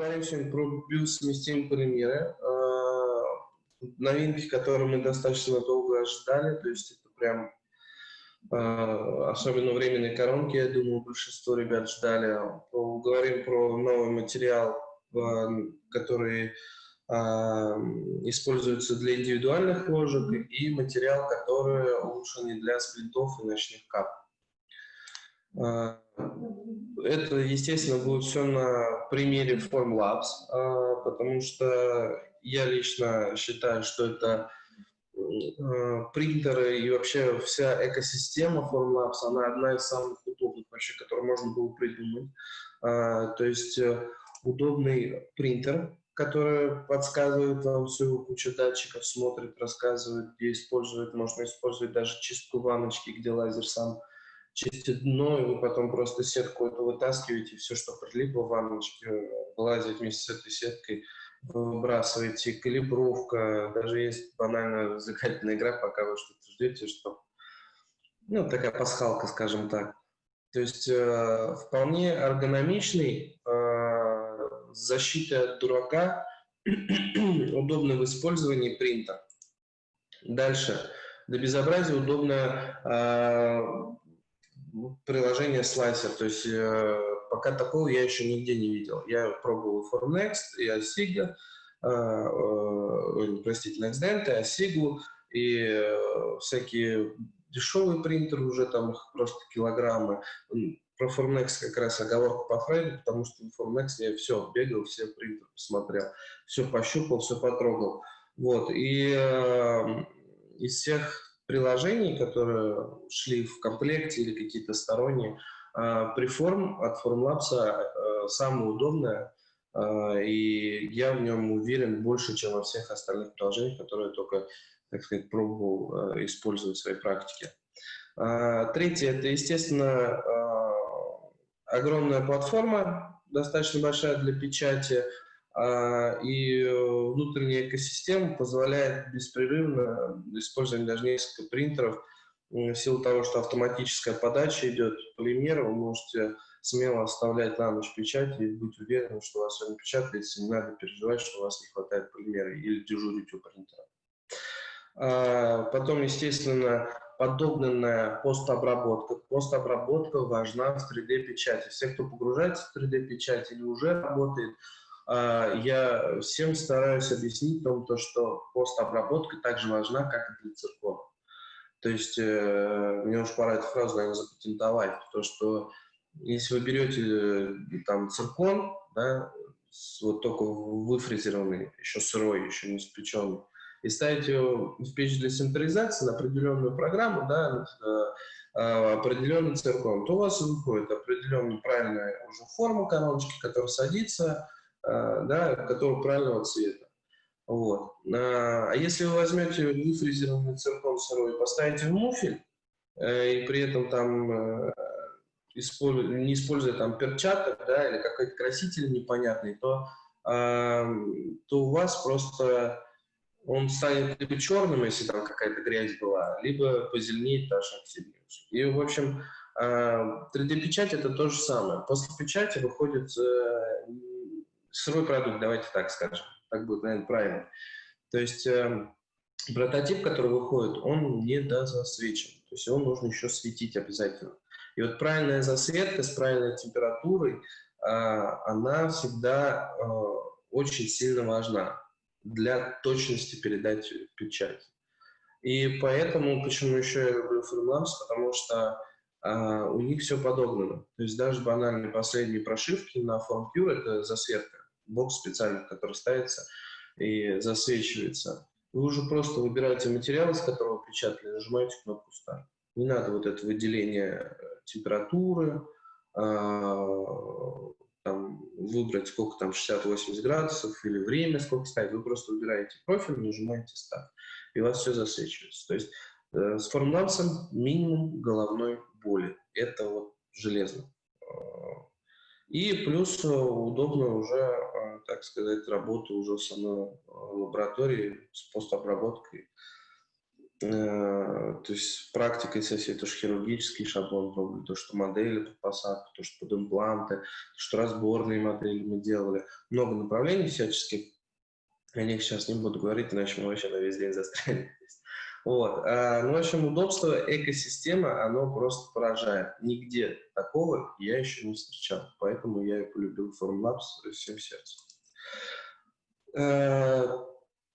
поговорим сегодня про биосовместимые полимеры. Э, новинки, которые мы достаточно долго ожидали, то есть это прям э, особенно временные коронки, я думаю, большинство ребят ждали. Поговорим про новый материал, который используется для индивидуальных ложек и материал, который улучшенный для сплитов и ночных кап. Это, естественно, будет все на примере Formlabs, а, потому что я лично считаю, что это а, принтеры и вообще вся экосистема Formlabs, она одна из самых удобных вообще, которую можно было придумать. А, то есть э, удобный принтер, который подсказывает вам всю кучу датчиков, смотрит, рассказывает, где использовать. Можно использовать даже чистку ванночки, где лазер сам чистит дно, и вы потом просто сетку эту вытаскиваете, все, что прилипло в ванночке, вылазит вместе с этой сеткой, выбрасываете, калибровка, даже есть банальная развлекательная игра, пока вы что-то ждете, что ну, такая пасхалка, скажем так. То есть э, вполне эргономичный, э, защита от дурака, удобный в использовании принтер. Дальше. До безобразия удобно э, приложение слайсер, то есть э, пока такого я еще нигде не видел. Я пробовал Formnext и Asiga, э, э, простите, NextDent и Asigu, и э, всякие дешевые принтеры уже там их просто килограммы. Про Formnext как раз оговорка по Фрейду, потому что в Formnext я все бегал, все принтеры посмотрел, все пощупал, все потрогал. Вот, и э, из всех приложений, которые шли в комплекте или какие-то сторонние. Преформ от Formlabs а, самое удобное, а, и я в нем уверен больше, чем во всех остальных приложениях, которые только, так сказать, пробовал а, использовать в своей практике. Третье – это, естественно, огромная платформа, достаточно большая для печати – а, и э, внутренняя экосистема позволяет беспрерывно использовать даже несколько принтеров. В силу того, что автоматическая подача идет полимера, вы можете смело оставлять на ночь печать и быть уверенным, что у вас сегодня печатается, не надо переживать, что у вас не хватает полимера или дежурить у принтера. А, потом, естественно, подогнанная постобработка. Постобработка важна в 3D-печати. Все, кто погружается в 3D-печать или уже работает, а, я всем стараюсь объяснить том, то, что постобработка также важна, как и для циркона. То есть э, мне уж пора эту фразу, наверное, запатентовать, то, что если вы берете э, там циркон, да, вот только выфрезерованный, еще сырой, еще не спеченный, и ставите его в печь для синтеризации на определенную программу, да, э, определенный циркон, то у вас выходит определенная правильная уже форма короночки, которая садится, да, который правильного цвета. Вот. А если вы возьмете выфрезерованный циркон сырой и поставите в муфель, э, и при этом там э, не используя там перчаток, да, или какой-то краситель непонятный, то, то у вас просто он станет либо черным, если там какая-то грязь была, либо позеленеет, даже оксидируется. И, в общем, 3D-печать это то же самое. После печати выходит сырой продукт, давайте так скажем. Так будет, наверное, правильно. То есть э, прототип, который выходит, он не дозасвечен. То есть его нужно еще светить обязательно. И вот правильная засветка с правильной температурой, э, она всегда э, очень сильно важна для точности передать печать. И поэтому, почему еще я люблю Freelance, потому что Uh, у них все подогнано. То есть даже банальные последние прошивки на FormCure — это засветка бокс специальный, который ставится и засвечивается. Вы уже просто выбираете материал, из которого печатали, нажимаете кнопку «Старт». Не надо вот это выделение э, температуры, а, там, выбрать сколько там 60-80 градусов или время сколько ставить. Вы просто выбираете профиль, нажимаете «Старт», и у вас все засвечивается. То есть э, с формулансом минимум головной боли. Это вот железно. И плюс э, удобно уже, э, так сказать, работа уже в самой э, лаборатории с постобработкой. то есть практикой сессии то, что хирургический шаблон то, что модели под посадку, то, что под импланты, то, что разборные модели мы делали. Много направлений всяческих. О них сейчас не буду говорить, иначе мы вообще на весь день застрянем. Вот. А, ну, в общем, удобство экосистемы, оно просто поражает. Нигде такого я еще не встречал. Поэтому я и полюбил Formlabs всем сердцем. А,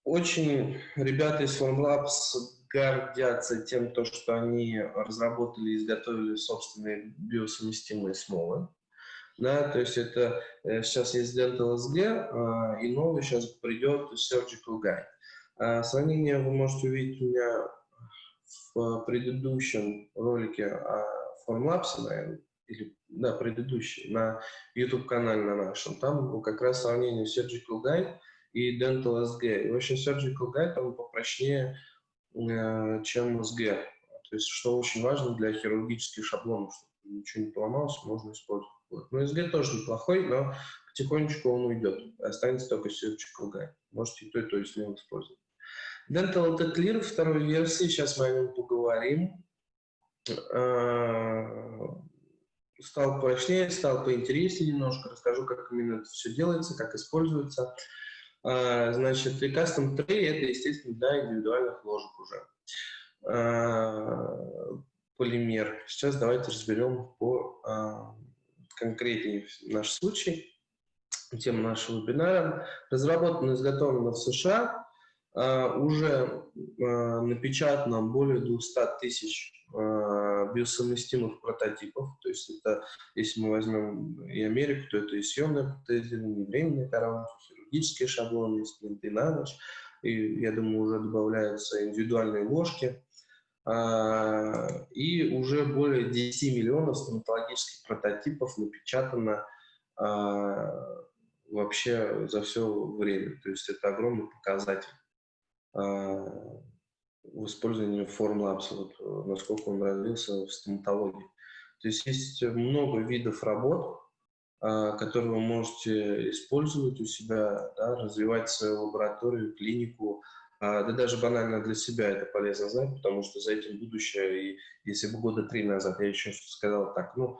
очень ребята из Formlabs гордятся тем, то, что они разработали и изготовили собственные биосовместимые смолы. Да, то есть это э, сейчас есть Dental SG, а, и новый сейчас придет Surgical Guide. А, сравнение вы можете увидеть у меня в предыдущем ролике о Formlabs, наверное, или, да, предыдущий, на YouTube-канале на нашем. Там как раз сравнение Surgical Guide и Dental SG. И вообще Surgical Guide там попрочнее, э, чем SG. То есть, что очень важно для хирургических шаблонов, чтобы ничего не поломалось, можно использовать. Вот. Но SG тоже неплохой, но потихонечку он уйдет. Останется только Surgical Guide. Можете и то, и то, и смело использовать. Dental Clear второй версии, сейчас мы о нем поговорим. А, стал прочнее, стал поинтереснее немножко, расскажу, как именно это все делается, как используется. А, значит, и Custom Tray это, естественно, для индивидуальных ложек уже. А, полимер. Сейчас давайте разберем по конкретнее наш случай, тему нашего вебинара. Разработано и изготовлено в США уже а, напечатано более 200 тысяч а, биосовместимых прототипов. То есть это, если мы возьмем и Америку, то это и съемное протезирование, и временные коронки, хирургические шаблоны, и спринты на ночь. И, я думаю, уже добавляются индивидуальные ложки. И уже более 10 миллионов стоматологических прототипов напечатано вообще за все время. То есть это огромный показатель. В использовании Formlabs, вот, насколько он развился в стоматологии. То есть есть много видов работ, а, которые вы можете использовать у себя, да, развивать свою лабораторию, клинику, а, да даже банально для себя это полезно знать, потому что за этим будущее, и если бы года три назад я еще сказал так, ну,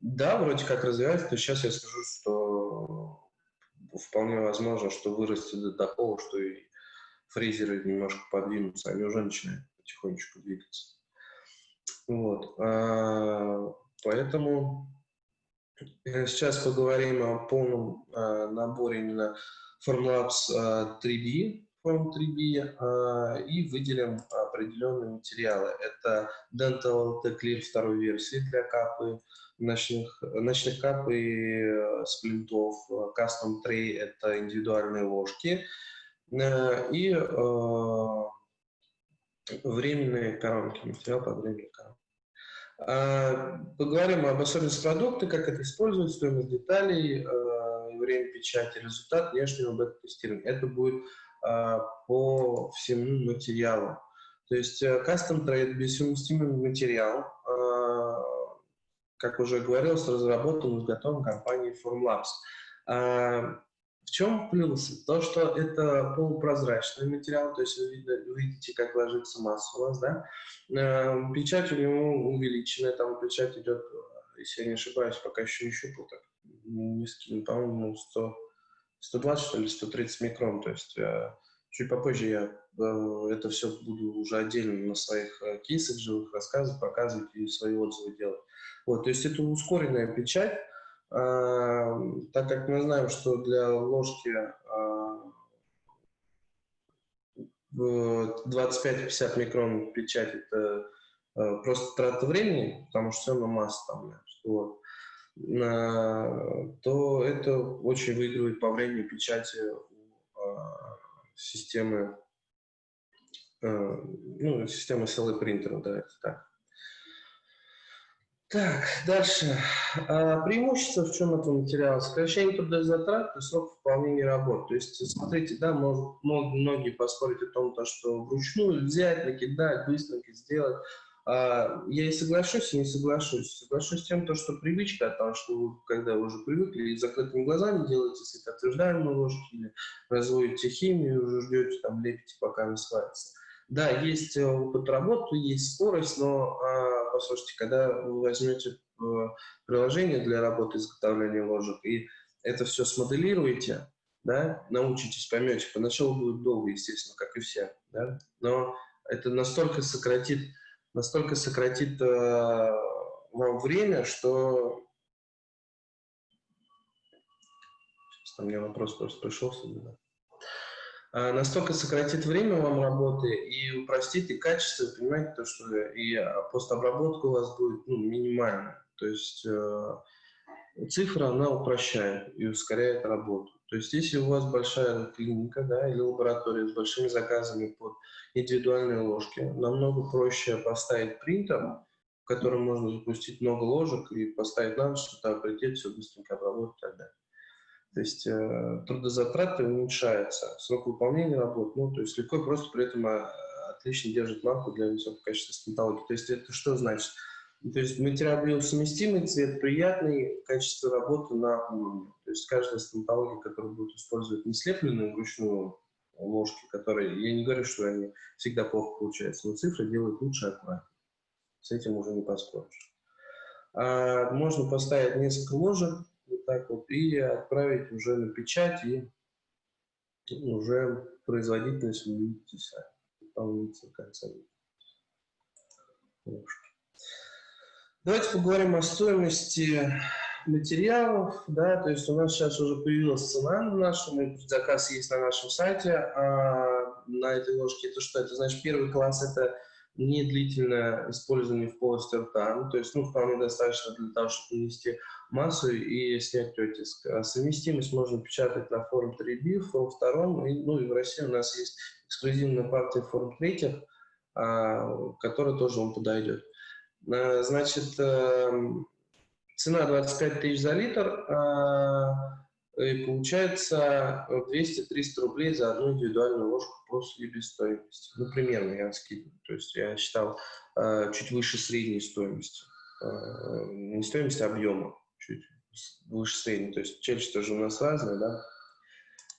да, вроде как развивается, то сейчас я скажу, что вполне возможно, что вырастет до такого, что и фрезеры немножко подвинутся, они уже начинают потихонечку двигаться. Вот. А, поэтому сейчас поговорим о полном а, наборе именно Formlabs 3D, Form 3D и выделим определенные материалы. Это Dental Tech Clear второй версии для капы, ночных, ночных кап и э, сплинтов. Custom Tray – это индивидуальные ложки. Э, и э, временные коронки, материал под временные коронки. А, поговорим об особенностях продукта, как это использовать, стоимость деталей, э, время печати, результат внешнего бета-тестирования. Это будет по всему материалу. То есть Custom Trade – бессовместимый материал, как уже говорилось, разработан и изготовлен компанией Formlabs. В чем плюс? То, что это полупрозрачный материал, то есть вы, видите, как ложится масса у вас, да? Эм, печать у него увеличенная, там печать идет, если я не ошибаюсь, пока еще не щупал, так скину, по-моему, 100, 120, что ли, 130 микрон, то есть э, чуть попозже я э, это все буду уже отдельно на своих э, кейсах живых рассказывать, показывать и свои отзывы делать. Вот, то есть это ускоренная печать, так как мы знаем, что для ложки 25-50 микрон печать это а, просто трата времени, потому что все на масса там, вот, то это очень выигрывает по времени печати а, системы, ну, системы CLA принтера, да, это так. Так, дальше. А, преимущество в чем этого материала? Сокращение трудозатрат и срок выполнения работ. То есть, смотрите, да, может, многие поспорить о том, то, что вручную взять, накидать, быстренько сделать. А, я и соглашусь, и не соглашусь. Соглашусь с тем, то, что привычка, потому что вы, когда вы уже привыкли, и закрытыми глазами делаете светоотверждаемые ложки или разводите химию, уже ждете, там, лепите, пока не сварится. Да, есть э, опыт работы, есть скорость, но, а, послушайте, когда вы возьмете э, приложение для работы изготовления ложек и это все смоделируете, да, научитесь, поймете, поначалу будет долго, естественно, как и все, да, но это настолько сократит, настолько сократит э, вам время, что... Сейчас там мне вопрос просто пришел сюда. А, настолько сократит время вам работы и упростит и качество, понимаете, то, что и а, постобработка у вас будет ну, минимальная. То есть э, цифра, она упрощает и ускоряет работу. То есть если у вас большая клиника да, или лаборатория с большими заказами под индивидуальные ложки, намного проще поставить принтер, в котором можно запустить много ложек и поставить на ночь, что прилететь, все быстренько обработать и так далее. То есть э, трудозатраты уменьшаются, срок выполнения работ, ну, то есть легко просто при этом э, отлично держит марку для высокого качества стоматологии. То есть это что значит? То есть материал биосовместимый, цвет приятный, качество работы на уровне. То есть каждая стоматология, которая будет использовать не слепленную вручную ложки, которые, я не говорю, что они всегда плохо получаются, но цифры делают лучше и аккуратнее. С этим уже не поспоришь. А, можно поставить несколько ложек, так вот, и отправить уже на печать, и уже производительность вы видите сами, дополнительно конца Давайте поговорим о стоимости материалов, да, то есть у нас сейчас уже появилась цена на нашем, заказ есть на нашем сайте, а на этой ложке это что? Это значит первый класс это не длительное использование в полости рта, ну, то есть ну, вполне достаточно для того, чтобы нанести массу и снять оттиск. А совместимость можно печатать на форм 3B, форм 2, и, ну и в России у нас есть эксклюзивная партия форм 3, а, которая тоже вам подойдет. А, значит, эм, цена 25 тысяч за литр, а, и получается 200-300 рублей за одну индивидуальную ложку по себестоимости. Ну, примерно я скидываю. То есть я считал э, чуть выше средней стоимости. Э, не стоимости, а объема. Чуть выше средней. То есть челюсть тоже у нас разная, да,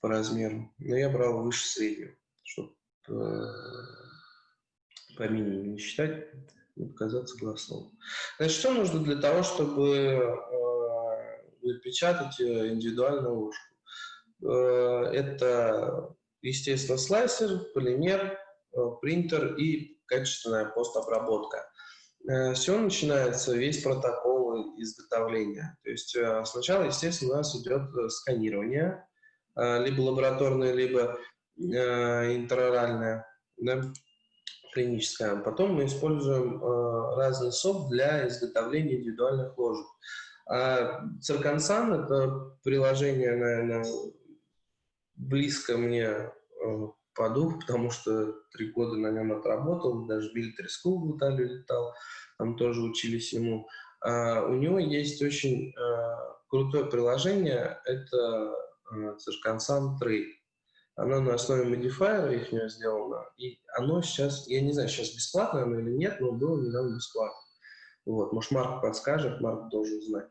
по размеру. Но я брал выше среднего, чтобы э, по минимуму не считать, не показаться голословным. Значит, что нужно для того, чтобы э, напечатать индивидуальную ложку? Э, это естественно, слайсер, полимер, э, принтер и качественная постобработка. Э, Все начинается, весь протокол изготовления. То есть э, сначала, естественно, у нас идет сканирование, либо лабораторное, либо интероральное, да, клиническое. Потом мы используем разный софт для изготовления индивидуальных ложек. Цирконсан – это приложение, наверное, близко мне э, по духу, потому что три года на нем отработал, даже в Military School в Италию летал, там тоже учились ему. А у него есть очень а, крутое приложение, это а, Circansan Trade. Оно на основе модифайера их сделано, и оно сейчас, я не знаю, сейчас бесплатно оно или нет, но было недавно бесплатно. Вот, может, Марк подскажет, Марк должен знать.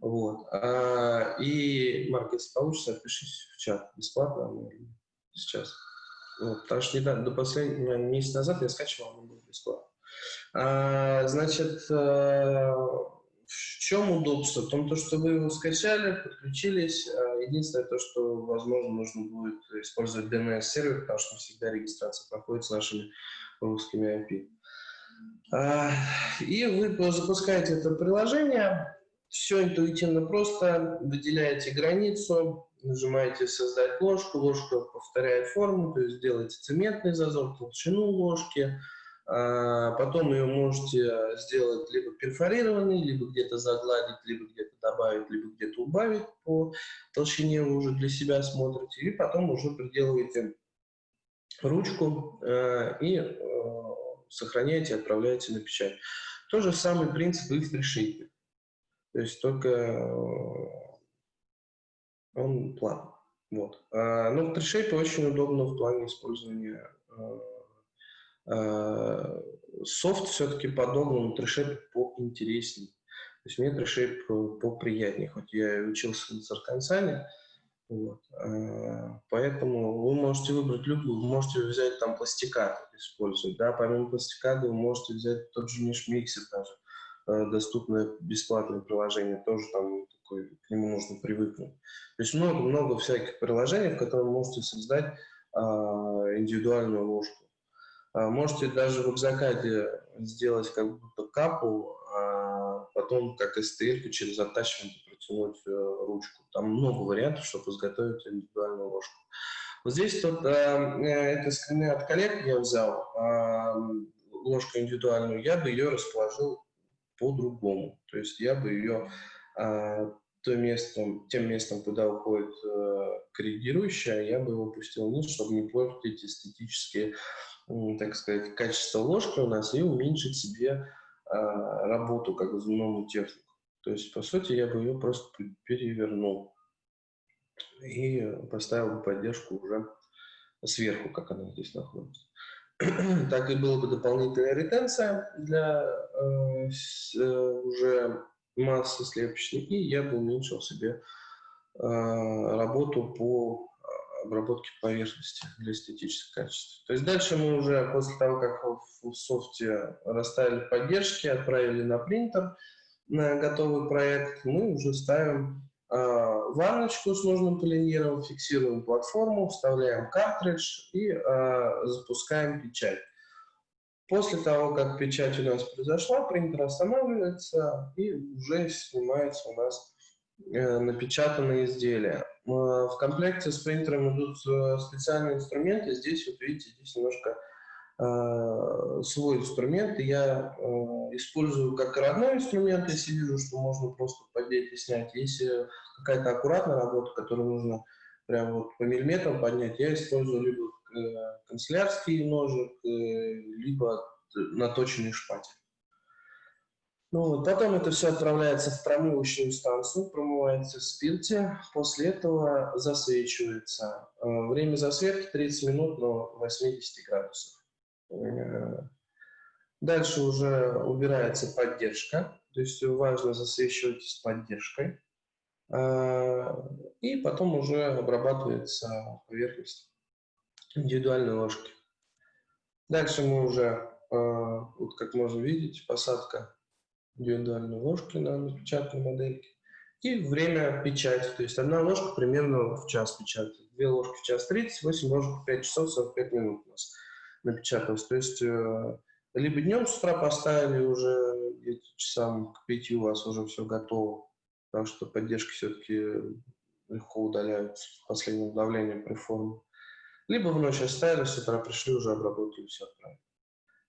Вот. А, и, Марк, если получится, отпишись в чат. Бесплатно сейчас. Вот, потому что недавно, до последнего месяца назад я скачивал, оно было бесплатно. А, значит, а, в чем удобство? В том, то, что вы его скачали, подключились. А, единственное, то, что, возможно, нужно будет использовать DNS-сервер, потому что всегда регистрация проходит с нашими русскими IP. И вы запускаете это приложение, все интуитивно просто. Выделяете границу, нажимаете «Создать ложку», ложка повторяет форму, то есть делаете цементный зазор, толщину ложки, а, потом ее можете сделать либо перфорированный, либо где-то загладить, либо где-то добавить, либо где-то убавить по толщине, вы уже для себя смотрите, и потом уже приделываете ручку э, и сохраняете, отправляете на печать. То же самый принцип и в пришейке. То есть только э, он план. Вот. А, но в TreeShape очень удобно в плане использования э, э, софт все-таки подобный, но TreeShape поинтереснее. То есть мне TreeShape поприятнее, хоть я и учился на Царкансане, Вот. А, поэтому вы можете выбрать любую, вы можете взять там пластикат использовать, да, помимо пластиката вы можете взять тот же миксер даже, э, доступное бесплатное приложение, тоже там такой, к нему нужно привыкнуть. То есть много-много всяких приложений, в которых вы можете создать а, индивидуальную ложку. Можете даже в Экзакаде сделать как будто капу, а потом как STL через attachment протянуть э, ручку. Там много вариантов, чтобы изготовить индивидуальную ложку. Вот здесь тут, э, э, это скрины от коллег я взял, э, ложку индивидуальную, я бы ее расположил по-другому. То есть я бы ее э, то местом, тем местом, куда уходит э, коррегирующая, я бы его пустил вниз, чтобы не портить эстетические, так сказать, качество ложки у нас и уменьшить себе э, работу как зубному технику. То есть, по сути, я бы ее просто перевернул и поставил бы поддержку уже сверху, как она здесь находится. так и была бы дополнительная ретенция для э, э, уже массы слепочной, и я бы уменьшил себе э, работу по обработке поверхности для эстетического качества. То есть дальше мы уже, после того, как в софте расставили поддержки, отправили на принтер готовый проект, мы уже ставим э, ванночку с нужным полиниром, фиксируем платформу, вставляем картридж и э, запускаем печать. После того, как печать у нас произошла, принтер останавливается и уже снимается у нас э, напечатанные изделия. Э, в комплекте с принтером идут специальные инструменты. Здесь, вот видите, здесь немножко свой инструмент. Я э, использую как родной инструмент, если вижу, что можно просто поднять и снять. Если какая-то аккуратная работа, которую нужно прям вот по миллиметрам поднять, я использую либо Э, канцелярский ножик, э, либо наточенный шпатель. Ну, потом это все отправляется в промывочную станцию, промывается в спирте, после этого засвечивается. Э, время засветки 30 минут до 80 градусов. Дальше уже убирается поддержка, то есть важно засвечивать с поддержкой. И потом уже обрабатывается поверхность индивидуальной ложки. Дальше мы уже, э, вот как можно видеть, посадка индивидуальной ложки на напечатанной модельке. И время печати, то есть одна ложка примерно в час печатает, две ложки в час 30, 8 ложек в 5 часов 45 минут у нас напечаталось. То есть либо днем с утра поставили уже часам к 5 у вас уже все готово, потому что поддержки все-таки легко удаляются с последним давлением при форме. Либо в ночь оставили, с утра пришли, уже обработали, все отправили.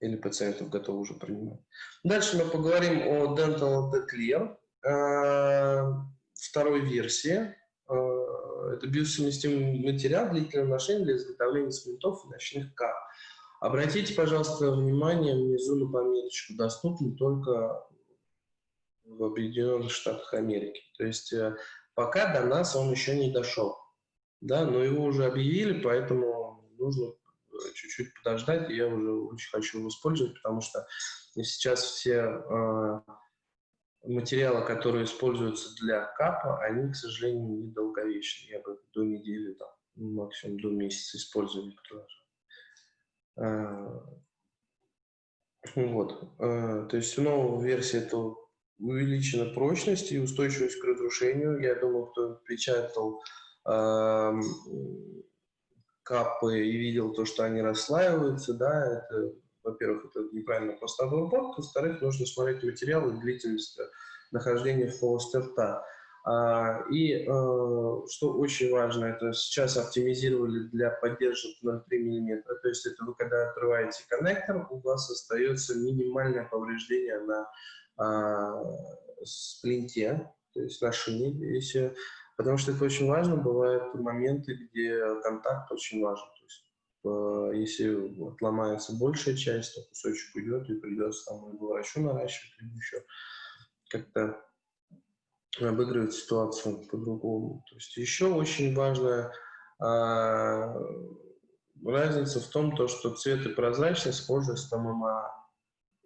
Или пациентов готовы уже принимать. Дальше мы поговорим о Dental Declear э, второй версии. Э, это биосовместимый материал длительного ношения для изготовления цементов и ночных кап. Обратите, пожалуйста, внимание внизу на пометочку. Доступен только в Объединенных Штатах Америки. То есть э, пока до нас он еще не дошел да, но его уже объявили, поэтому нужно э, чуть-чуть подождать, я уже очень хочу его использовать, потому что сейчас все э, материалы, которые используются для капа, они, к сожалению, недолговечны. Я бы до недели, там, максимум до месяца использую некоторые. Э, вот. Э, то есть у новой версии это увеличена прочность и устойчивость к разрушению. Я думаю, кто печатал капы и видел то, что они расслаиваются, да, это, во-первых, это неправильно просто обработка, во-вторых, нужно смотреть материал и длительность нахождения в рта. А, и э, что очень важно, это сейчас оптимизировали для поддержки 0,3 мм, то есть это вы когда открываете коннектор, у вас остается минимальное повреждение на а, сплинте, то есть на шине, если Потому что это очень важно. Бывают моменты, где контакт очень важен. То есть, э, если отломается большая часть, то кусочек уйдет, и придется там либо врачу наращивать, либо еще как-то обыгрывать ситуацию по-другому. То есть еще очень важная а, разница в том, то, что цвет и прозрачность схожи с ММА,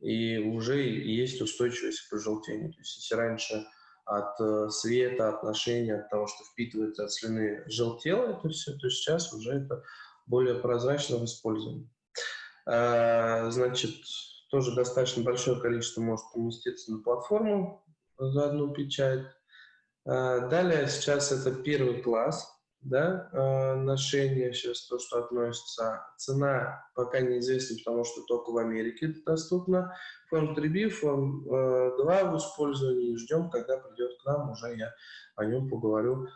и уже есть устойчивость к пожелтению. То есть если раньше от э, света, от ношения, от того, что впитывается от слюны, желтело это все, то сейчас уже это более прозрачно в использовании. А, значит, тоже достаточно большое количество может уместиться на платформу за одну печать. А, далее сейчас это первый класс, да, э, ношение сейчас то, что относится. Цена пока неизвестна, потому что только в Америке это доступно. Форм 3B, форм 2 в использовании. Ждем, когда придет к нам, уже я о нем поговорю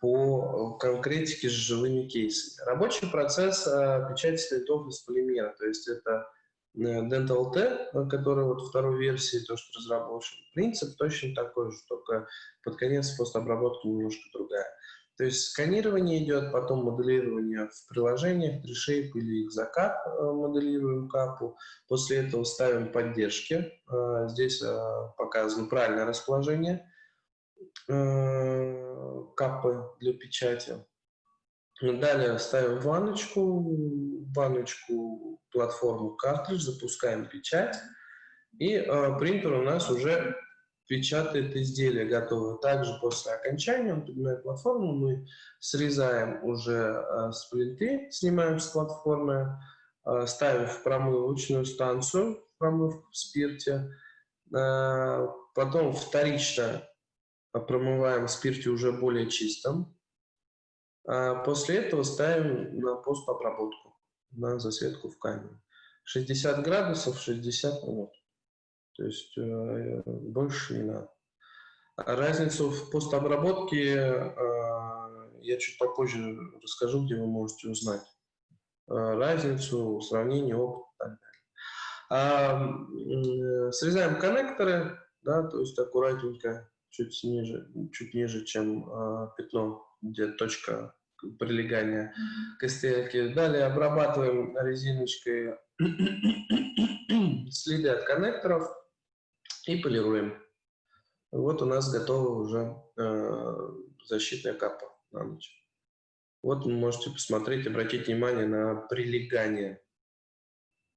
по конкретике с живыми кейсами. Рабочий процесс э, печати слитов из полимера, то есть это э, Dental T, который вот второй версии, то, что разработан. Принцип точно такой же, только под конец постобработка немножко другая. То есть сканирование идет, потом моделирование в приложениях, 3Shape или Exocap э, моделируем капу. После этого ставим поддержки. Э, здесь э, показано правильное расположение капы для печати. Далее ставим ванночку, ванночку, платформу картридж, запускаем печать. И принтер у нас уже печатает изделие готовое. Также после окончания он платформу, мы срезаем уже э, сплиты, снимаем с платформы, э, ставим в промывочную станцию, промывку в спирте, э, потом вторично промываем в спирте уже более чистым. А после этого ставим на постобработку, на засветку в камере. 60 градусов, 60 минут. То есть э, больше не надо. Разницу в постобработке э, я чуть попозже расскажу, где вы можете узнать. Э, разницу, сравнение, опыт и так далее. Срезаем коннекторы, да, то есть аккуратненько, чуть ниже, чуть ниже, чем пятно, где точка прилегания к стельке. Далее обрабатываем резиночкой следы от коннекторов и полируем. Вот у нас готова уже э, защитная капа на ночь. Вот вы можете посмотреть, обратить внимание на прилегание.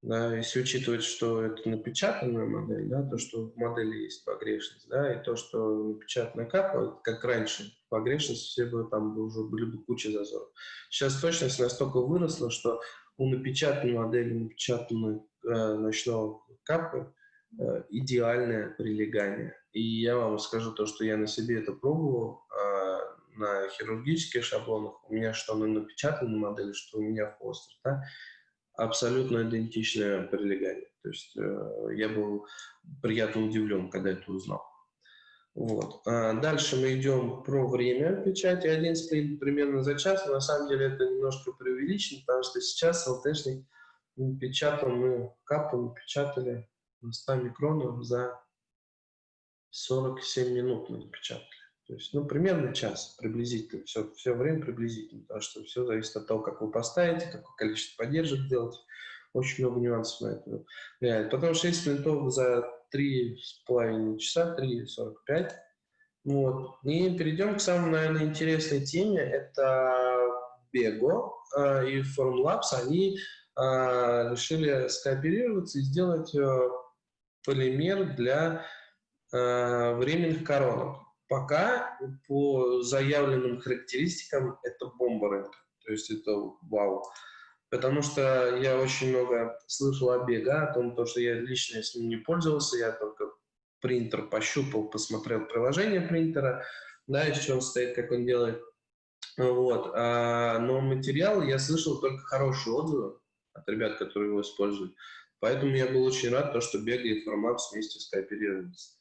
Да, если учитывать, что это напечатанная модель, да, то, что в модели есть погрешность, да, и то, что напечатанная капа, как раньше, погрешность, все бы там уже были бы куча зазоров. Сейчас точность настолько выросла, что у напечатанной модели, напечатанной э, ночного капы, Э, идеальное прилегание. И я вам скажу то, что я на себе это пробовал, а, на хирургических шаблонах, у меня что на напечатанной модели, что у меня в постер, да, абсолютно идентичное прилегание. То есть э, я был приятно удивлен, когда это узнал. Вот. А дальше мы идем про время печати. Один сплит примерно за час. На самом деле это немножко преувеличено, потому что сейчас ЛТшник печатал, мы капу напечатали 100 микронов за 47 минут мы напечатали. То есть, ну, примерно час приблизительно, все, все время приблизительно, потому что все зависит от того, как вы поставите, какое количество поддержек делать. Очень много нюансов на это влияет. Потом 6 минутов за 3,5 часа, 3,45. Вот. И перейдем к самой, наверное, интересной теме. Это Bego э, и Formlabs. Они э, решили скооперироваться и сделать э, полимер для э, временных коронок. Пока по заявленным характеристикам это бомба рынка. То есть это вау. Потому что я очень много слышал о бега, о том, что я лично с ним не пользовался, я только принтер пощупал, посмотрел приложение принтера, да, из чего он стоит, как он делает. Вот. А, но материал я слышал только хорошие отзывы от ребят, которые его используют. Поэтому я был очень рад, то, что Бега и Формапс вместе скооперировались.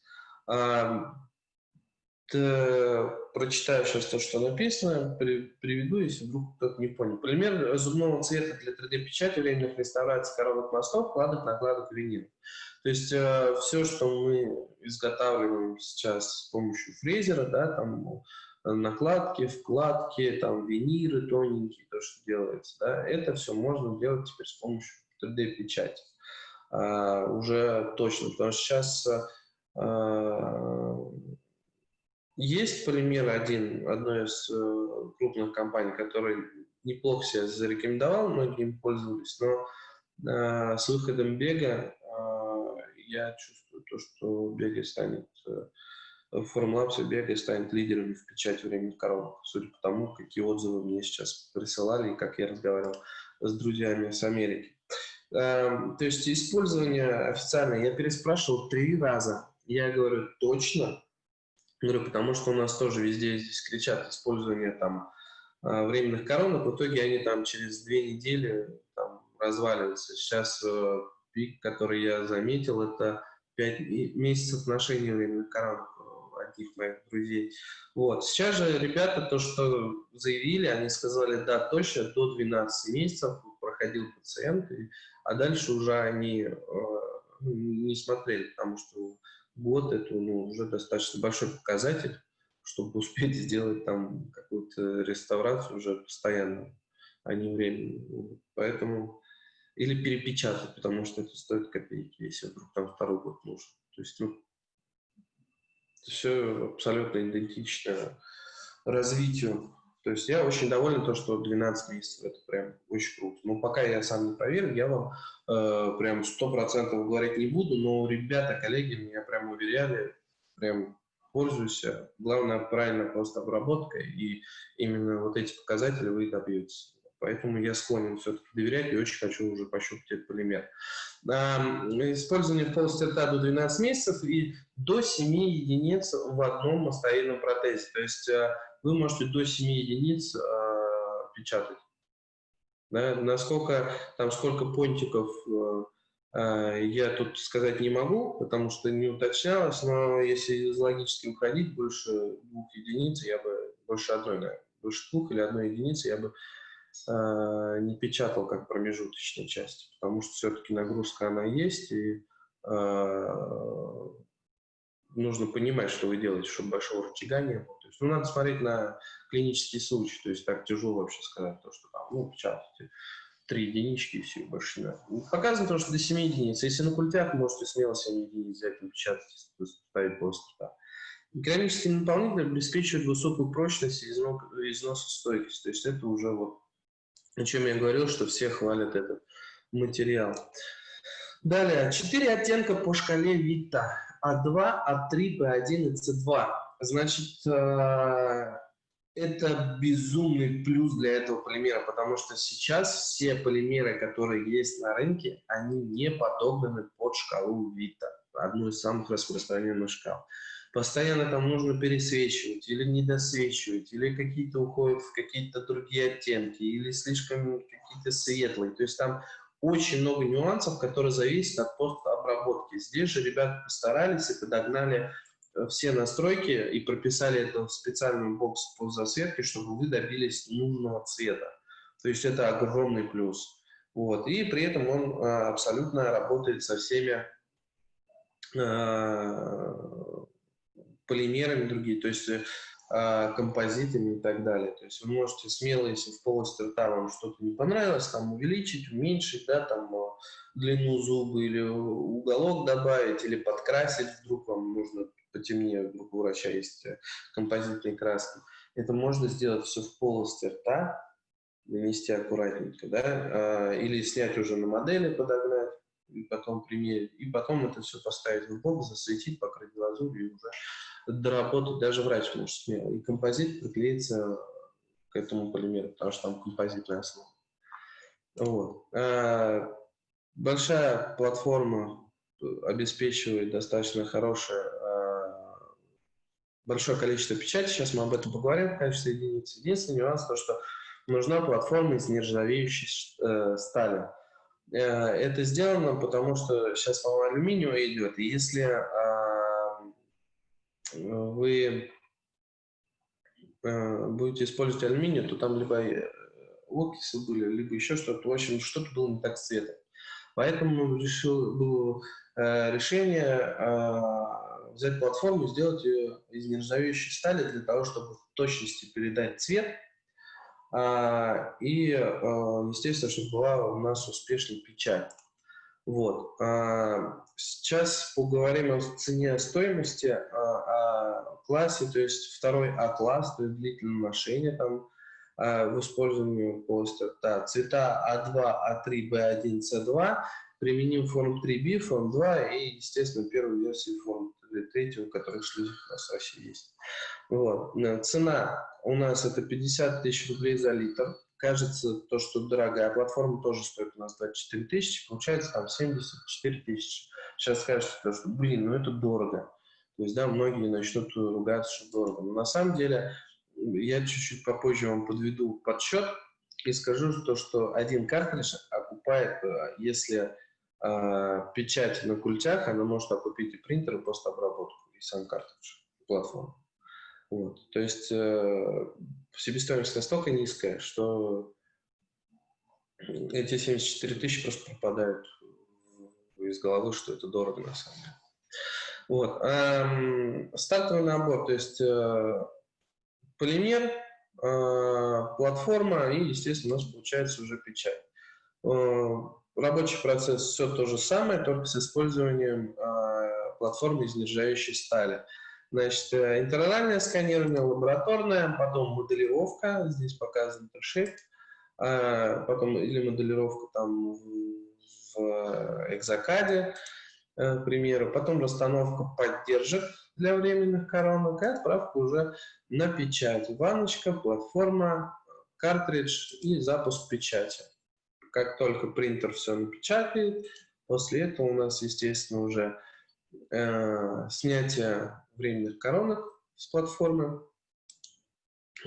Прочитаю сейчас то, что написано, при, приведу, если вдруг кто-то не понял. Пример зубного цвета для 3D-печати временных реставраций коробок мостов, кладок, накладок, винил. То есть э, все, что мы изготавливаем сейчас с помощью фрезера, да, там накладки, вкладки, там виниры тоненькие, то, что делается, да, это все можно делать теперь с помощью 3D-печати. А, уже точно, потому что сейчас а, есть пример один одной из э, крупных компаний, который неплохо себя зарекомендовал, многие им пользовались, но а, с выходом бега я чувствую то, что бега станет Formlabs и Бега станет лидерами в печати временных коробок, судя по тому, какие отзывы мне сейчас присылали и как я разговаривал с друзьями с Америки. Эм, то есть использование официально я переспрашивал три раза. Я говорю, точно? Говорю, потому что у нас тоже везде здесь кричат использование там э, временных коронок, в итоге они там через две недели там, разваливаются. Сейчас э, пик, который я заметил, это 5 месяцев ношения временных коронок одних моих друзей. Вот. Сейчас же ребята то, что заявили, они сказали, да, точно, до 12 месяцев проходил пациент, а дальше уже они э, ну, не смотрели, потому что год это ну, уже достаточно большой показатель, чтобы успеть сделать там какую-то реставрацию уже постоянно, а не временно. Поэтому или перепечатать, потому что это стоит копейки, если вдруг там второй год нужен. То есть, ну, все абсолютно идентично развитию. То есть я очень доволен то, что 12 месяцев это прям очень круто. Но пока я сам не проверил, я вам э, прям сто процентов говорить не буду, но ребята, коллеги меня прям уверяли, прям пользуйся. Главное правильно просто обработка, и именно вот эти показатели вы добьетесь. Поэтому я склонен все-таки доверять и очень хочу уже пощупать этот полимер. Использование в полости рта до 12 месяцев и до 7 единиц в одном мастовидном протезе. То есть э, вы можете до 7 единиц э, печатать. Да, насколько, там сколько понтиков э, я тут сказать не могу, потому что не уточнялось, но если из логически уходить, больше двух единиц я бы, больше одной, наверное, больше двух или одной единицы я бы Э, не печатал как промежуточной части, потому что все-таки нагрузка она есть, и э, нужно понимать, что вы делаете, чтобы большого рычага не было. То есть, ну, надо смотреть на клинический случай, то есть так тяжело вообще сказать, то, что там, ну, печатайте три единички и все, больше не надо. Показано то, что до 7 единиц. Если на культях, можете смело 7 единиц взять и печатать, ставить после рта. Керамический наполнитель обеспечивает высокую прочность и износостойкость. То есть это уже вот о чем я говорил, что все хвалят этот материал. Далее, четыре оттенка по шкале Вита. А2, А3, Б1 и С2. Значит, э, это безумный плюс для этого полимера, потому что сейчас все полимеры, которые есть на рынке, они не подобны под шкалу Вита, одну из самых распространенных шкал постоянно там нужно пересвечивать или недосвечивать, или какие-то уходят в какие-то другие оттенки, или слишком какие-то светлые. То есть там очень много нюансов, которые зависят от постобработки. Здесь же ребята постарались и подогнали э, все настройки и прописали это в специальный бокс по засветке, чтобы вы добились нужного цвета. То есть это огромный плюс. Вот. И при этом он а, абсолютно работает со всеми а, полимерами другие, то есть э, а, композитами и так далее. То есть вы можете смело, если в полости рта вам что-то не понравилось, там увеличить, уменьшить, да, там э, длину зуба или уголок добавить, или подкрасить, вдруг вам нужно потемнее, вдруг у врача есть э, композитные краски. Это можно сделать все в полости рта, нанести аккуратненько, да, а, или снять уже на модели, подогнать, и потом примерить, и потом это все поставить в бок, засветить, покрыть глазурью и уже доработать даже врач может смело. И композит приклеится к этому полимеру, потому что там композитная основа. Вот. А большая платформа обеспечивает достаточно хорошее, а, большое количество печати. Сейчас мы об этом поговорим в качестве единицы. Единственный нюанс то, что нужна платформа из нержавеющей э, стали. Э, это сделано, потому что сейчас волна алюминиум идет, и если вы э, будете использовать алюминий, то там либо э, окиси были, либо еще что-то. В общем, что-то было не так с цветом. Поэтому решил, было э, решение взять платформу, сделать ее из нержавеющей стали для того, чтобы в точности передать цвет. Э, и, естественно, чтобы была у нас успешная печать. Вот. А, сейчас поговорим о цене, стоимости, о, о классе, то есть второй А-класс, то есть длительное ношение там а, в использовании полости рта. Цвета А2, А3, Б1, С2, применим форм 3B, форм 2 и, естественно, первую версию форм или третьего, которые шли у нас в России есть. Вот. Цена у нас это 50 тысяч рублей за литр. Кажется, то, что дорогая платформа тоже стоит у нас 24 тысячи, получается там 74 тысячи. Сейчас скажете, то, что, блин, ну это дорого. То есть, да, многие начнут ругаться, что дорого. Но на самом деле, я чуть-чуть попозже вам подведу подсчет и скажу, то, что один картридж окупает, э, если э, печать на культях, она может окупить и принтер, и постобработку, и сам картридж, платформу. Вот. То есть э, себестоимость настолько низкая, что эти 74 тысячи просто пропадают из головы, что это дорого на самом деле. Вот. Эм, стартовый набор, то есть э, полимер, э, платформа и, естественно, у нас получается уже печать. Э, рабочий процесс все то же самое, только с использованием э, платформы из нержавеющей стали. Значит, э, интернальное сканирование, лабораторное, потом моделировка, здесь показан трешейп, э, потом или моделировка там в, Э, к примеру, потом расстановка поддержек для временных коронок и отправка уже на печать. Ванночка, платформа, картридж и запуск печати. Как только принтер все напечатает, после этого у нас, естественно, уже э, снятие временных коронок с платформы.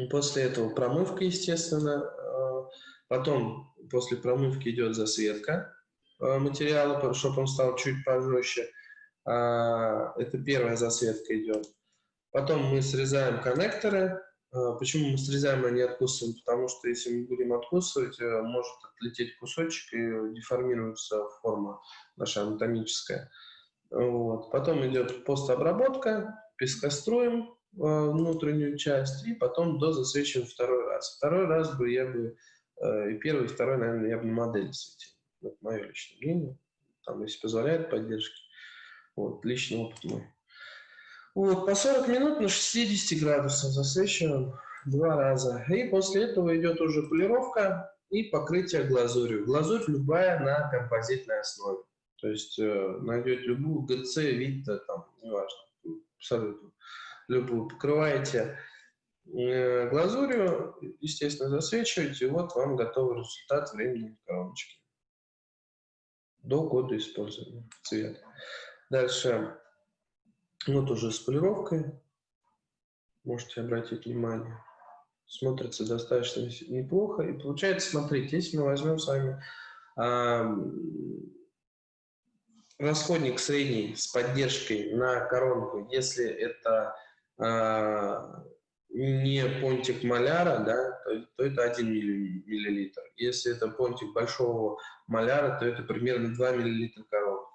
После этого промывка, естественно. Э, потом после промывки идет засветка Э, материала, чтобы он стал чуть пожестче. А, это первая засветка идет. Потом мы срезаем коннекторы. А, почему мы срезаем, а не откусываем? Потому что если мы будем откусывать, э, может отлететь кусочек и деформируется форма наша анатомическая. Вот. Потом идет постобработка, пескостроим э, внутреннюю часть, и потом дозасвечиваем второй раз. Второй раз бы я бы, и первый, и второй, наверное, я бы на модели светил. Это мое личное мнение. Там, если позволяет поддержки. Вот, личный опыт мой. Вот, по 40 минут на 60 градусов засвечиваем два раза. И после этого идет уже полировка и покрытие глазурью. Глазурь любая на композитной основе. То есть э, найдете любую ГЦ, Витта, там, неважно, абсолютно любую. Покрываете э, глазурью, естественно, засвечиваете, и вот вам готовый результат временной коробочки до года использования цвет. Дальше, вот уже с полировкой, можете обратить внимание, смотрится достаточно неплохо. И получается, смотрите, если мы возьмем с вами э, расходник средний с поддержкой на коронку, если это э, не понтик маляра, да, то, то это 1 миллилитр. Если это понтик большого маляра, то это примерно 2 миллилитра коровы.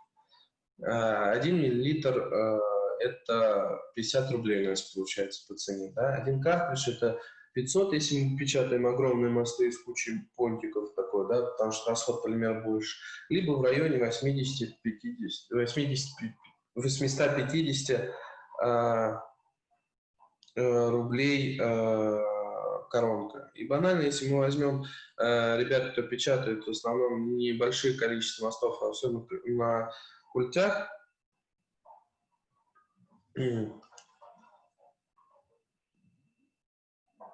1 миллилитр э, это 50 рублей у нас получается по цене. Да? Один картридж это 500, если мы печатаем огромные мосты из кучи понтиков такой, да, потому что расход полимера больше, либо в районе 80-50, 80, 850 Э, рублей э, коронка. И банально, если мы возьмем э, ребят, кто печатает в основном небольшие количество мостов, а особенно на культях,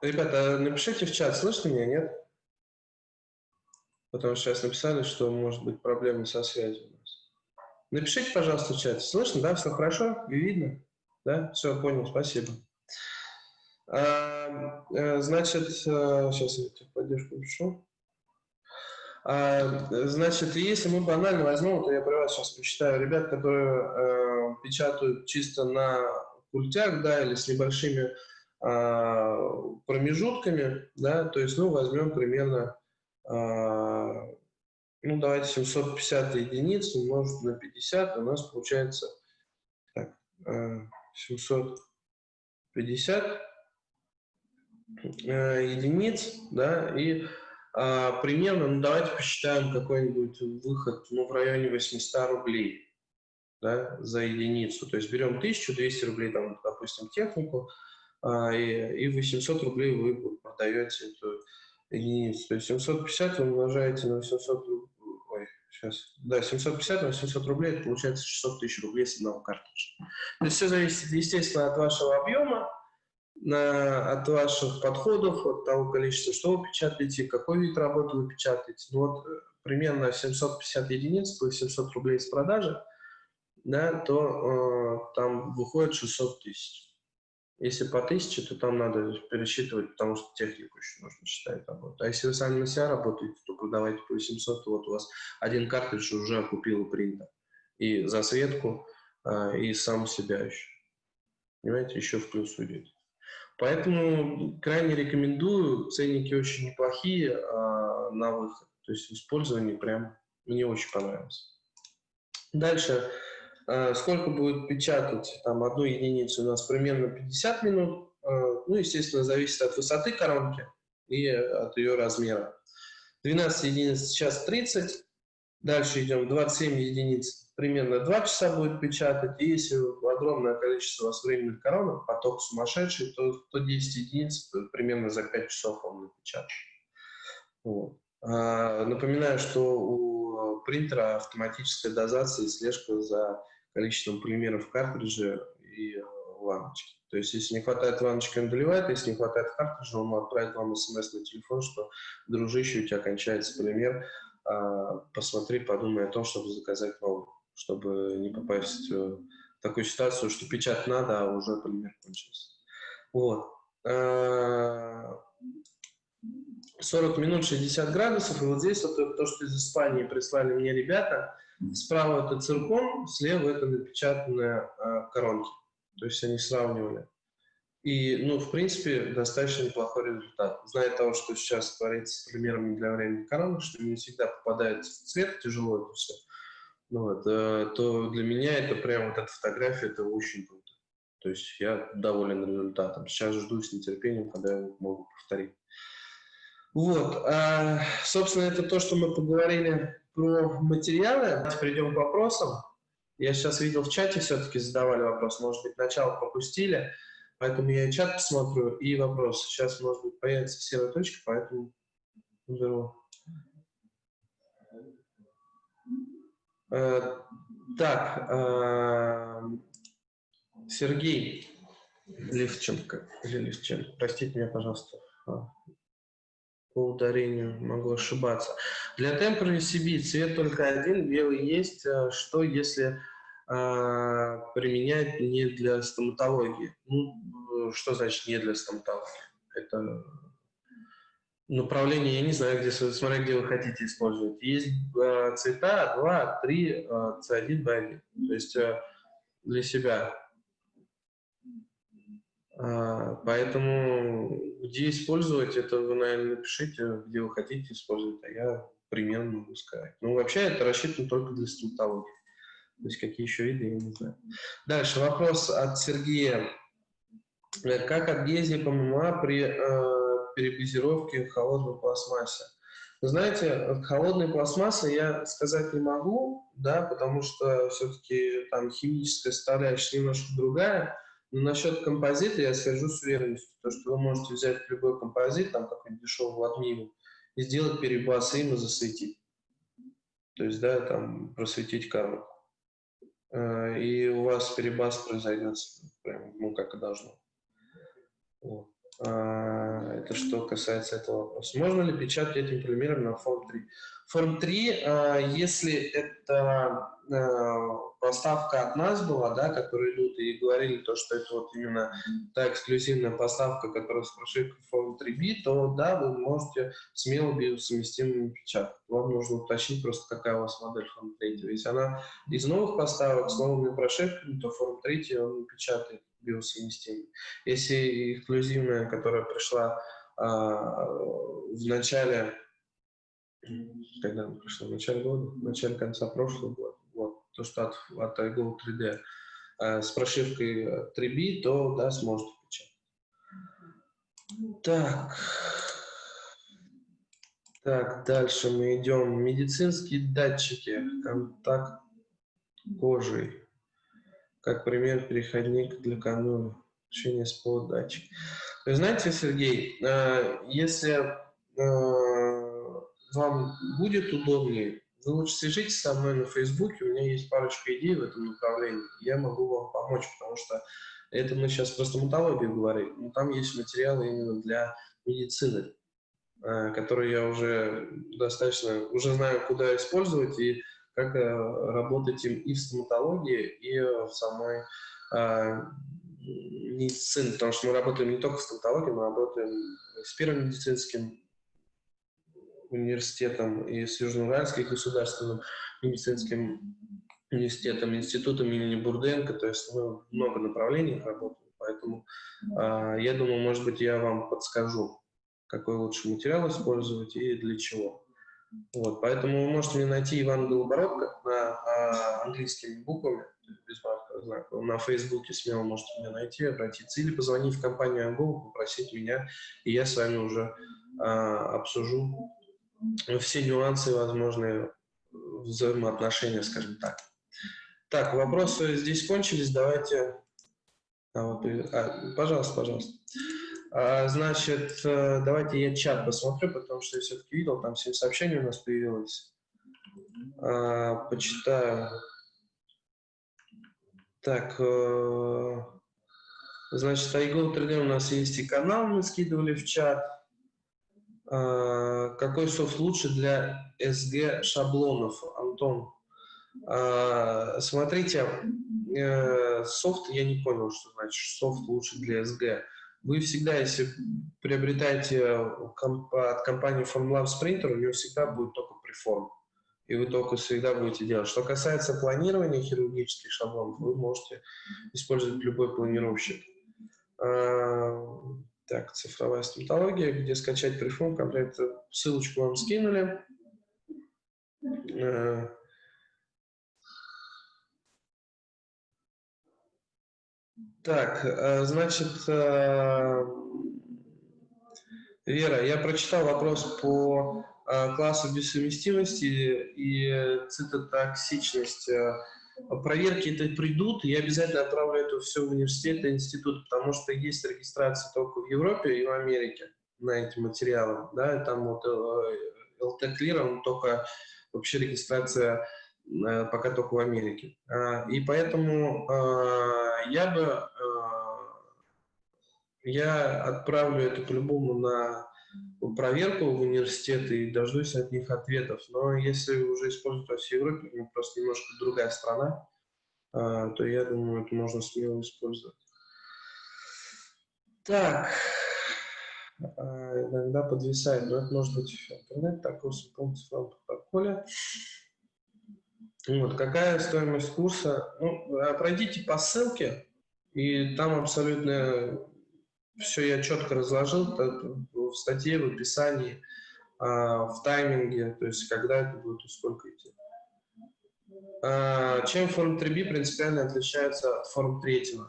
Ребята, напишите в чат, слышно меня, нет? Потому что сейчас написали, что может быть проблемы со связью у нас. Напишите, пожалуйста, в чат. Слышно, да? Все хорошо? Видно? Да? Все, понял, спасибо. А, э, значит, сейчас э, я поддержку пишу. А, значит, если мы банально возьмем, то я про вас сейчас посчитаю, ребят, которые э, печатают чисто на культях, да, или с небольшими э, промежутками, да, то есть, ну, возьмем примерно, э, ну, давайте 750 единиц умножить на 50, у нас получается так, э, 750 Э, единиц, да, и а, примерно, ну, давайте посчитаем какой-нибудь выход, ну, в районе 800 рублей, да, за единицу. То есть берем 1200 рублей, там, допустим, технику, а, и, и 800 рублей вы продаете эту единицу. То есть 750 вы умножаете на 800 рублей, Сейчас. Да, 750 на 700 рублей, это получается 600 тысяч рублей с одного картриджа. То есть все зависит, естественно, от вашего объема, на, от ваших подходов, от того количества, что вы печатаете, какой вид работы вы печатаете. Ну, вот э, примерно 750 единиц плюс 700 рублей с продажи, да, то э, там выходит 600 тысяч. Если по 1000, то там надо пересчитывать, потому что технику еще нужно считать работу. А если вы сами на себя работаете, то продавайте по 800, то вот у вас один картридж уже окупил принтер. И засветку, э, и сам себя еще. Понимаете, еще в плюс уйдет. Поэтому крайне рекомендую, ценники очень неплохие а, на выход. То есть в использовании прям мне очень понравилось. Дальше, а, сколько будет печатать там одну единицу у нас примерно 50 минут. А, ну, естественно, зависит от высоты коронки и от ее размера. 12 единиц сейчас 30. Дальше идем 27 единиц примерно 2 часа будет печатать, и если огромное количество у вас временных коронок, поток сумасшедший, то 110 единиц примерно за 5 часов он напечатает. Вот. А, напоминаю, что у принтера автоматическая дозация и слежка за количеством полимеров в картридже и лампочки. То есть, если не хватает лампочки, он доливает, если не хватает картриджа, он отправит вам смс на телефон, что, дружище, у тебя кончается полимер, а, посмотри, подумай о том, чтобы заказать новый чтобы не попасть в такую ситуацию, что печать надо, а уже полимер кончился. Вот. 40 минут 60 градусов, и вот здесь вот то, что из Испании прислали мне ребята, справа это циркон, слева это напечатанные коронки. То есть они сравнивали. И, ну, в принципе, достаточно неплохой результат. Зная того, что сейчас творится с примерами для времени коронок, что не всегда попадает в цвет, тяжело это все. Ну, вот, э, то для меня это прям вот эта фотография, это очень круто. То есть я доволен результатом. Сейчас жду с нетерпением, когда я могу повторить. Вот, а, собственно, это то, что мы поговорили про материалы. Давайте перейдем к вопросам. Я сейчас видел в чате, все-таки задавали вопрос. Может быть, начало пропустили, поэтому я чат посмотрю, и вопрос. Сейчас, может быть, появится серая точка, поэтому беру Э, так, э, Сергей Левченко, или Левченко, простите меня, пожалуйста, а, по ударению могу ошибаться. Для темпора CB цвет только один, белый есть. Э, что, если применять не для стоматологии? Ну, что значит не для стоматологии? Это направление, я не знаю, где, смотря где вы хотите использовать. Есть э, цвета 2, 3, э, C1, B1. То есть э, для себя. Э, поэтому где использовать, это вы, наверное, напишите, где вы хотите использовать, а я примерно могу сказать. Ну, вообще это рассчитано только для стоматологии. То есть какие еще виды, я не знаю. Дальше вопрос от Сергея. Как объездник ММА при э, перебазировки в холодной пластмассе. знаете, холодной пластмассы я сказать не могу, да, потому что все-таки там химическая составляющая немножко другая. Но насчет композита я скажу с уверенностью, то, что вы можете взять любой композит, там какой-нибудь дешевый ватмиву, и сделать перебас им и засветить. То есть, да, там просветить коробку. Э, и у вас перебас произойдет прям, ну, как и должно. Вот. А, это что касается этого вопроса. Можно ли печатать этим полимером на форм 3? Форм 3, а, если это а, поставка от нас была, да, которые идут и говорили то, что это вот именно та эксклюзивная поставка, которая с прошивкой форм 3B, то да, вы можете смело биосовместимыми печатать. Вам нужно уточнить просто, какая у вас модель форм 3. Если она из новых поставок с новыми прошивками, то форм 3 он печатает биосовместимы. Если эксклюзивная, которая пришла а, в начале, когда она пришла, в начале года, в начале конца прошлого года, вот, то, что от, от iGo 3D а, с прошивкой 3B, то, да, сможете печатать. Так. Так, дальше мы идем. Медицинские датчики, контакт кожи как пример переходник для канула, общение с полудатчик. Знаете, Сергей, э, если э, вам будет удобнее, вы лучше свяжитесь со мной на Фейсбуке, у меня есть парочка идей в этом направлении, я могу вам помочь, потому что это мы сейчас про стоматологию говорим, но там есть материалы именно для медицины, э, которые я уже достаточно, уже знаю, куда использовать и как э, работать им и в стоматологии, и в самой э, медицине, потому что мы работаем не только в стоматологии, мы работаем с Первым медицинским университетом и с Южноуральским государственным медицинским университетом, институтом имени Бурденко, то есть мы много направлений работаем, поэтому э, я думаю, может быть, я вам подскажу, какой лучше материал использовать и для чего. Вот, поэтому вы можете мне найти Иван Голобородко на а, английскими буквами, без маркового знака. На Фейсбуке смело можете меня найти, обратиться. Или позвонить в компанию Ангол, попросить меня, и я с вами уже а, обсужу все нюансы возможные взаимоотношения, скажем так. Так, вопросы здесь кончились, давайте... А, вот, а, пожалуйста, пожалуйста. А, значит, э, давайте я чат посмотрю, потому что я все-таки видел, там 7 сообщений у нас появилось. А, почитаю. Так, э, значит, iGo 3D у нас есть и канал, мы скидывали в чат. А, какой софт лучше для SG шаблонов, Антон? А, смотрите, э, софт, я не понял, что значит софт лучше для SG. Вы всегда, если приобретаете от компании Formlabs принтер, у него всегда будет только преформ. И вы только всегда будете делать. Что касается планирования хирургических шаблонов, вы можете использовать любой планировщик. Так, цифровая стоматология, где скачать преформ, комплект, ссылочку вам скинули. А, Так, э, значит, э, Вера, я прочитал вопрос по э, классу бессовместимости и цитотоксичность. Проверки это придут, и я обязательно отправлю это все в университет и институт, потому что есть регистрация только в Европе и в Америке на эти материалы. Да, там вот LT-клир, он только вообще регистрация пока только в Америке. И поэтому я бы я отправлю это по-любому на проверку в университет и дождусь от них ответов. Но если уже используют во всей Европе, ну, просто немножко другая страна, а, то я думаю, это можно смело использовать. Так, а, иногда подвисает, но это может быть интернет, так, курс полностью в протоколе. Вот, какая стоимость курса? Ну, а, пройдите по ссылке, и там абсолютно все я четко разложил в статье, в описании, а, в тайминге, то есть когда это будет и сколько идти. А, чем форм 3B принципиально отличается от форм 3?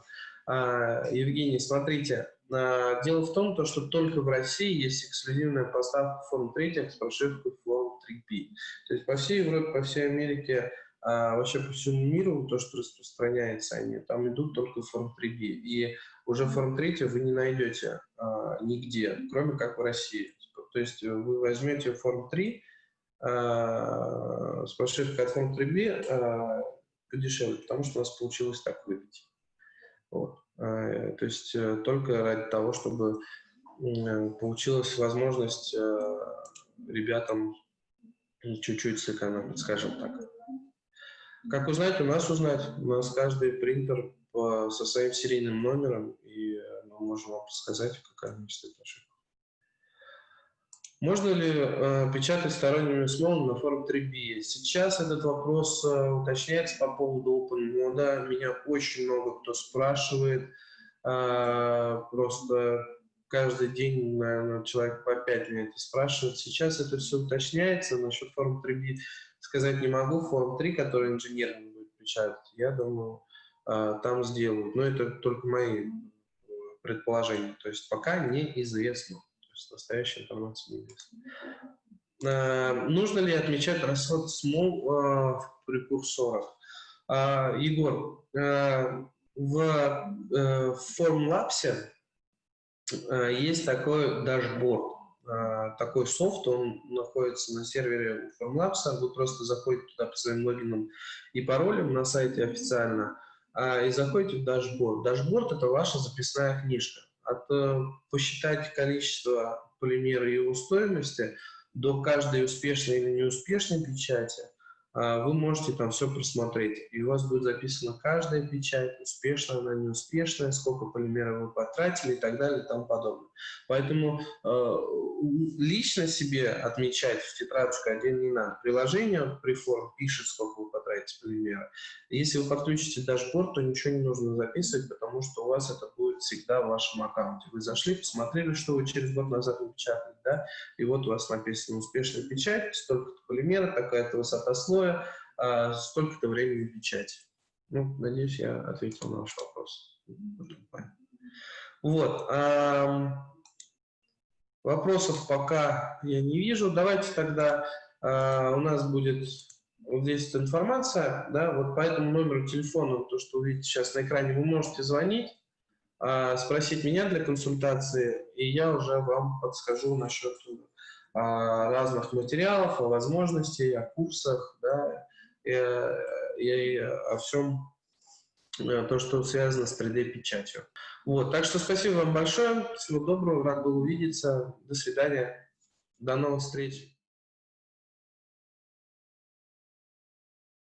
А, Евгений, смотрите, дело в том, что только в России есть эксклюзивная поставка форм 3 с прошивкой форм 3B. То есть по всей Европе, по всей Америке вообще по всему миру то, что распространяется, они там идут только в форм 3B. И уже форм 3 вы не найдете а, нигде, кроме как в России. То есть вы возьмете форм 3 а, с прошивкой от форм 3B а, подешевле, потому что у нас получилось так выбить. Вот. А, то есть а, только ради того, чтобы получилась возможность а, ребятам чуть-чуть сэкономить, скажем так. Как узнать? У нас узнать. У нас каждый принтер по, со своим серийным номером, и мы можем вам сказать, какая нас ошибка. Можно ли э, печатать сторонними смолами на форм 3B? Сейчас этот вопрос э, уточняется по поводу OpenMode. Меня очень много кто спрашивает. Э, просто каждый день, наверное, человек по 5 меня это спрашивает. Сейчас это все уточняется. Насчет форм 3B сказать не могу. Форм 3, который инженерный будет печатать, я думаю, там сделают. Но это только мои предположения. То есть пока неизвестно. То есть настоящая информация неизвестна. А, нужно ли отмечать расход смол а, в прекурсорах? Егор, в э, Formlabs есть такой дашборд. а, такой софт, он находится на сервере Formlabs, вы просто заходите туда по своим логинам и паролям на сайте официально, а, и заходите в дашборд. Дашборд – это ваша записная книжка. От э, посчитать количество полимера и его стоимости до каждой успешной или неуспешной печати – а, вы можете там все просмотреть, и у вас будет записана каждая печать, успешная она, неуспешная, сколько полимеров вы потратили и так далее и тому подобное. Поэтому э, лично себе отмечать в тетрадочку отдельно не надо. Приложение Preform пишет, сколько вы потратите полимера. Если вы подключите дашборд, то ничего не нужно записывать, потому что у вас это будет всегда в вашем аккаунте. Вы зашли, посмотрели, что вы через год назад напечатали, да, и вот у вас написано успешная печать, столько-то полимера, такая-то высота слоя, а, столько-то времени печати. Ну, надеюсь, я ответил на ваш вопрос. Вот. Вопросов пока я не вижу. Давайте тогда а, у нас будет вот здесь информация, да, вот по этому номеру телефона, то, что вы видите сейчас на экране, вы можете звонить, спросить меня для консультации, и я уже вам подскажу насчет а, разных материалов, о возможностей, о курсах, да, и, и о всем э, то, что связано с 3D-печатью. Вот, так что спасибо вам большое, всего доброго, рад был увидеться, до свидания, до новых встреч.